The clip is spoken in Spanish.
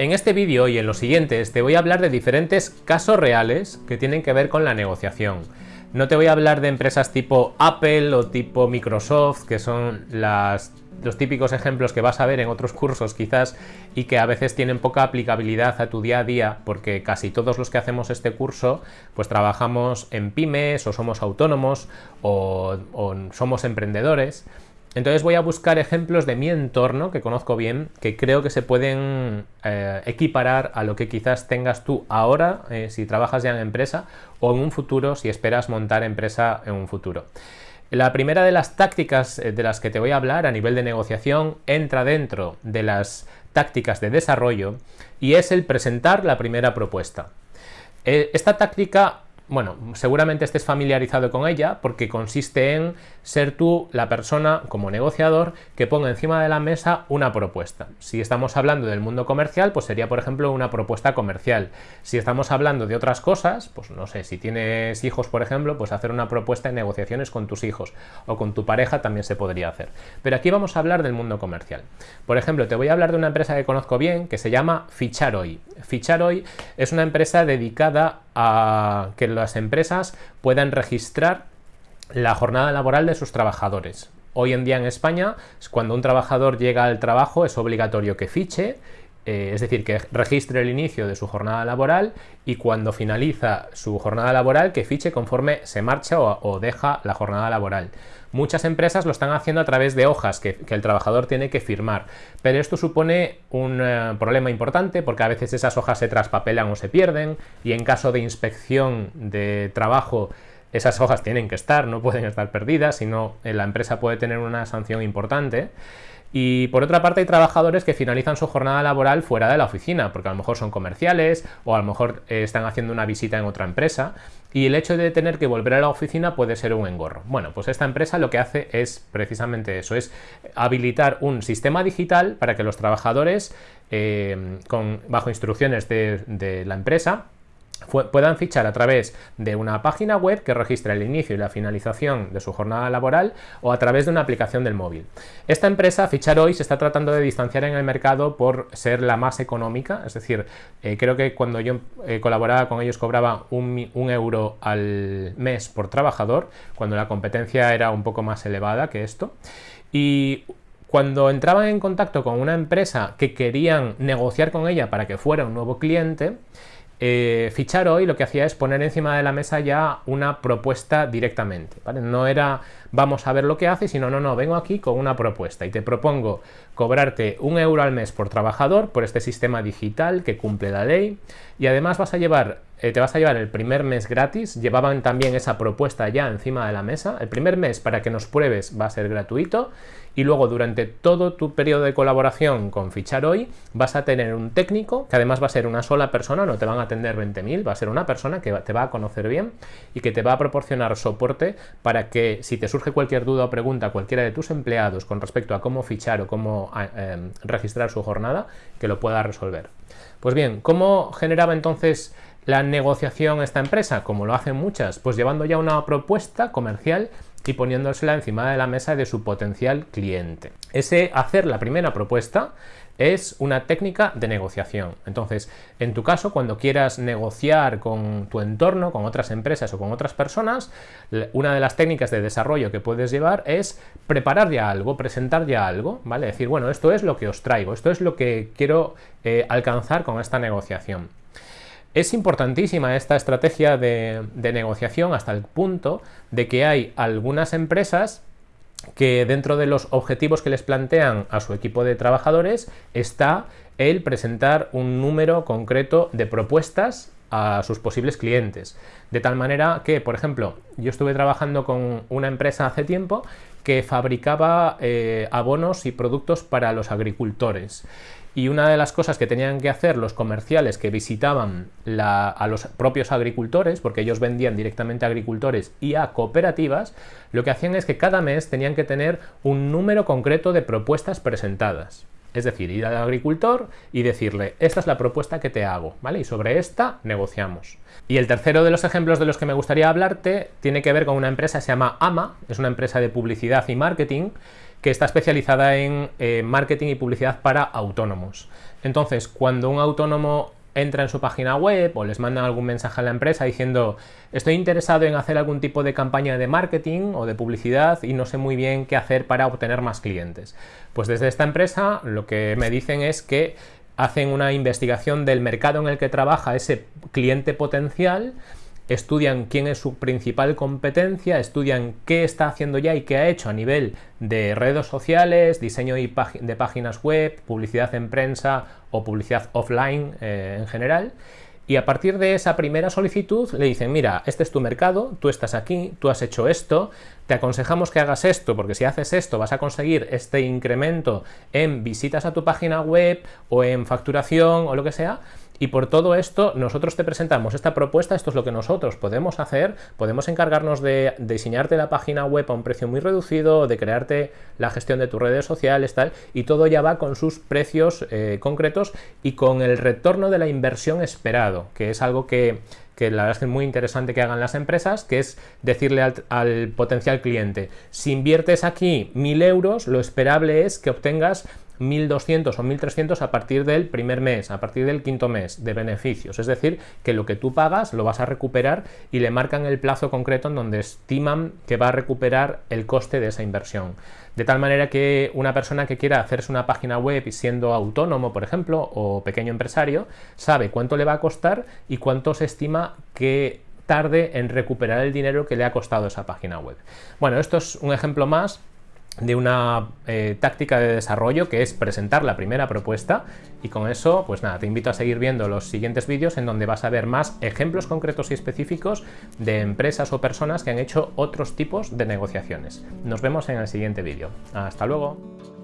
En este vídeo y en los siguientes te voy a hablar de diferentes casos reales que tienen que ver con la negociación. No te voy a hablar de empresas tipo Apple o tipo Microsoft, que son los típicos ejemplos que vas a ver en otros cursos quizás y que a veces tienen poca aplicabilidad a tu día a día, porque casi todos los que hacemos este curso pues trabajamos en pymes o somos autónomos o somos emprendedores. Entonces voy a buscar ejemplos de mi entorno que conozco bien, que creo que se pueden eh, equiparar a lo que quizás tengas tú ahora eh, si trabajas ya en empresa o en un futuro si esperas montar empresa en un futuro. La primera de las tácticas eh, de las que te voy a hablar a nivel de negociación entra dentro de las tácticas de desarrollo y es el presentar la primera propuesta. Esta táctica bueno, seguramente estés familiarizado con ella porque consiste en ser tú la persona como negociador que ponga encima de la mesa una propuesta. Si estamos hablando del mundo comercial, pues sería por ejemplo una propuesta comercial. Si estamos hablando de otras cosas, pues no sé, si tienes hijos por ejemplo, pues hacer una propuesta de negociaciones con tus hijos o con tu pareja también se podría hacer. Pero aquí vamos a hablar del mundo comercial. Por ejemplo, te voy a hablar de una empresa que conozco bien que se llama Fichar Hoy. Fichar Hoy es una empresa dedicada a que las empresas puedan registrar la jornada laboral de sus trabajadores. Hoy en día en España, cuando un trabajador llega al trabajo es obligatorio que fiche, eh, es decir, que registre el inicio de su jornada laboral y cuando finaliza su jornada laboral que fiche conforme se marcha o, deja la jornada laboral. Muchas empresas lo están haciendo a través de hojas que, el trabajador tiene que firmar, pero esto supone un eh, problema importante porque a veces esas hojas se traspapelan o se pierden y en caso de inspección de trabajo esas hojas tienen que estar, no pueden estar perdidas, sino eh, la empresa puede tener una sanción importante. Y por otra parte hay trabajadores que finalizan su jornada laboral fuera de la oficina, porque a lo mejor son comerciales o a lo mejor eh, están haciendo una visita en otra empresa y el hecho de tener que volver a la oficina puede ser un engorro. Bueno, pues esta empresa lo que hace es precisamente eso, es habilitar un sistema digital para que los trabajadores, eh, con, bajo instrucciones de la empresa, puedan fichar a través de una página web que registra el inicio y la finalización de su jornada laboral o a través de una aplicación del móvil. Esta empresa, Fichar Hoy, se está tratando de distanciar en el mercado por ser la más económica, es decir, eh, creo que cuando yo eh, colaboraba con ellos cobraba un, un euro al mes por trabajador, cuando la competencia era un poco más elevada que esto. Y cuando entraban en contacto con una empresa que querían negociar con ella para que fuera un nuevo cliente, eh, fichar hoy lo que hacía es poner encima de la mesa ya una propuesta directamente. No era vamos a ver lo que hace, sino no, no, vengo aquí con una propuesta y te propongo cobrarte un euro al mes por trabajador por este sistema digital que cumple la ley y además vas a llevar, eh, te vas a llevar el primer mes gratis, llevaban también esa propuesta ya encima de la mesa, el primer mes para que nos pruebes va a ser gratuito. Y luego durante todo tu periodo de colaboración con Fichar Hoy vas a tener un técnico que además va a ser una sola persona, no te van a atender 20.000, va a ser una persona que te va a conocer bien y que te va a proporcionar soporte para que si te surge cualquier duda o pregunta a cualquiera de tus empleados con respecto a cómo fichar o cómo em, registrar su jornada, que lo pueda resolver. Pues bien, ¿cómo generaba entonces la negociación esta empresa? Como lo hacen muchas, pues llevando ya una propuesta comercial y poniéndosela encima de la mesa de su potencial cliente. Ese hacer la primera propuesta es una técnica de negociación. Entonces, en tu caso, cuando quieras negociar con tu entorno, con otras empresas o con otras personas, una de las técnicas de desarrollo que puedes llevar es preparar ya algo, presentar ya algo, ¿vale? Decir, bueno, esto es lo que os traigo, esto es lo que quiero eh, alcanzar con esta negociación. Es importantísima esta estrategia de, negociación hasta el punto de que hay algunas empresas que dentro de los objetivos que les plantean a su equipo de trabajadores está el presentar un número concreto de propuestas a sus posibles clientes. De tal manera que, por ejemplo, yo estuve trabajando con una empresa hace tiempo que fabricaba eh, abonos y productos para los agricultores y una de las cosas que tenían que hacer los comerciales que visitaban a los propios agricultores, porque ellos vendían directamente a agricultores y a cooperativas, lo que hacían es que cada mes tenían que tener un número concreto de propuestas presentadas. Es decir, ir al agricultor y decirle, esta es la propuesta que te hago, ¿vale? Y sobre esta negociamos. Y el tercero de los ejemplos de los que me gustaría hablarte tiene que ver con una empresa que se llama AMA, es una empresa de publicidad y marketing, que está especializada en eh, marketing y publicidad para autónomos. Entonces, cuando un autónomo entra en su página web o les mandan algún mensaje a la empresa diciendo estoy interesado en hacer algún tipo de campaña de marketing o de publicidad y no sé muy bien qué hacer para obtener más clientes. Pues desde esta empresa lo que me dicen es que hacen una investigación del mercado en el que trabaja ese cliente potencial estudian quién es su principal competencia, estudian qué está haciendo ya y qué ha hecho a nivel de redes sociales, diseño de páginas web, publicidad en prensa o publicidad offline eh, en general. Y a partir de esa primera solicitud le dicen, mira, este es tu mercado, tú estás aquí, tú has hecho esto, te aconsejamos que hagas esto, porque si haces esto vas a conseguir este incremento en visitas a tu página web o en facturación o lo que sea, y por todo esto, nosotros te presentamos esta propuesta, esto es lo que nosotros podemos hacer, podemos encargarnos de diseñarte la página web a un precio muy reducido, de crearte la gestión de tus redes sociales, tal, y todo ya va con sus precios eh, concretos y con el retorno de la inversión esperado, que es algo que, que la verdad es que es muy interesante que hagan las empresas, que es decirle al, al potencial cliente, si inviertes aquí mil euros, lo esperable es que obtengas 1.200 o 1.300 a partir del primer mes, a partir del quinto mes de beneficios. Es decir, que lo que tú pagas lo vas a recuperar y le marcan el plazo concreto en donde estiman que va a recuperar el coste de esa inversión. De tal manera que una persona que quiera hacerse una página web siendo autónomo, por ejemplo, o pequeño empresario, sabe cuánto le va a costar y cuánto se estima que tarde en recuperar el dinero que le ha costado esa página web. Bueno, esto es un ejemplo más de una eh, táctica de desarrollo que es presentar la primera propuesta y con eso pues nada, te invito a seguir viendo los siguientes vídeos en donde vas a ver más ejemplos concretos y específicos de empresas o personas que han hecho otros tipos de negociaciones. Nos vemos en el siguiente vídeo. Hasta luego.